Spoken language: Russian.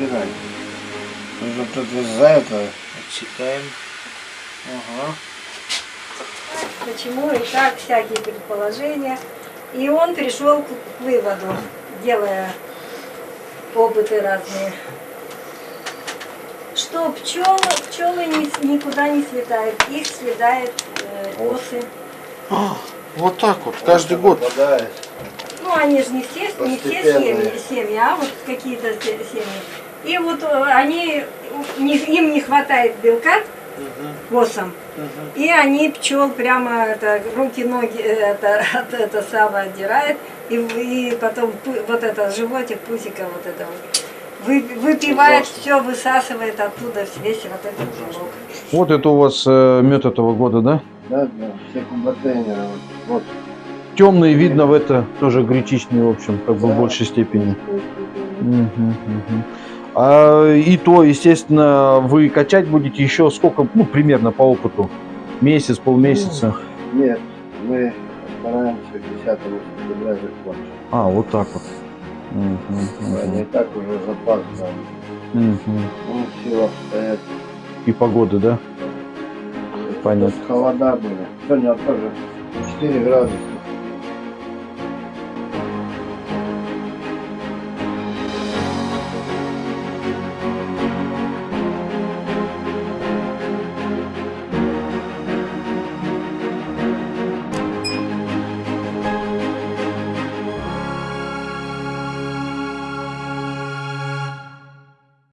убирать. Нужно тут из-за этого отсекаем. Ага. Почему и как, всякие предположения. И он пришел к выводу, делая опыты разные, что пчелы, пчелы ни- никуда не слетают, их съедает э, осы. А, вот так вот, каждый год. Попадает. Ну, они же не все, не все семьи, семьи, а вот какие-то се- семьи. И вот э, они, не- им не хватает белка, осам, и они пчел прямо это, руки, ноги э, это, это самое отдирает, и, в- и потом вот это животик, пусика вот это вот, вы, выпивает все, высасывает оттуда весь вот этот белок. Вот это у вас э, мед этого года, да? Да, да, все кубатейнеры. Вот, вот. Темный видно в это тоже гречичный, в общем, как бы в Да. большей степени. Мгм, мгм. А, и то, естественно, вы качать будете еще сколько, ну, примерно по опыту? Месяц, полмесяца? Нет, мы стараемся 10 сентября закончить. А, вот так вот. Мгм, Не так уже запас там. Ну, все обстоят. И погода, да? Понятно. Холода были. Сегодня тоже 4 градуса.